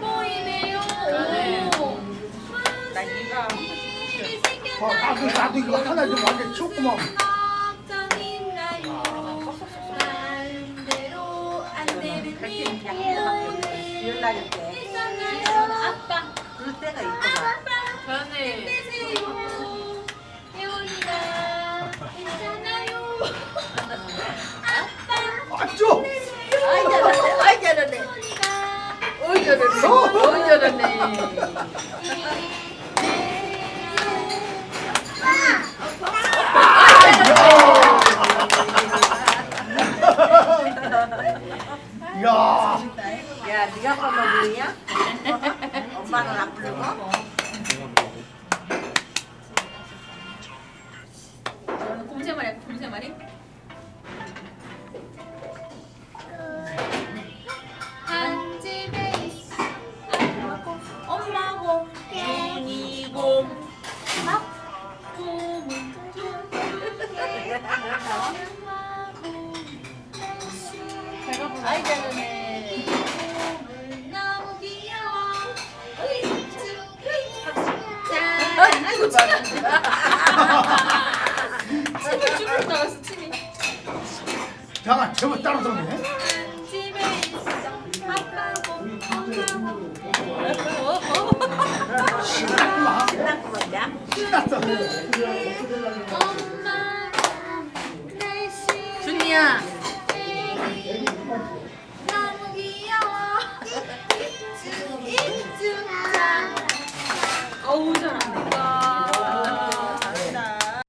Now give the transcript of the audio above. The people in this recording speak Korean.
보이네요. 나 이거 어, 나도 나도 이거 하나 좀 완전 때 있었나요? 아빠. 그럴 때가 있구나. 저는 혜원이가 있잖아요. 잘하네. 야, 야, 네가 아빠 먹으냐? 엄마는 안 부르고? 저는 곰새말이 할까? 곰새말이? 제가 아이 잘하네. 아이고 봐. 침이 쭉 나갔어 침이 잠깐 저거 따로 들어네. 집에 있어 아빠고 엄마고 신났구만. 끝났구만, 야. 신났어. 아니야. 너무 귀여워. 이쭈 이쭈. 어우 잘한다.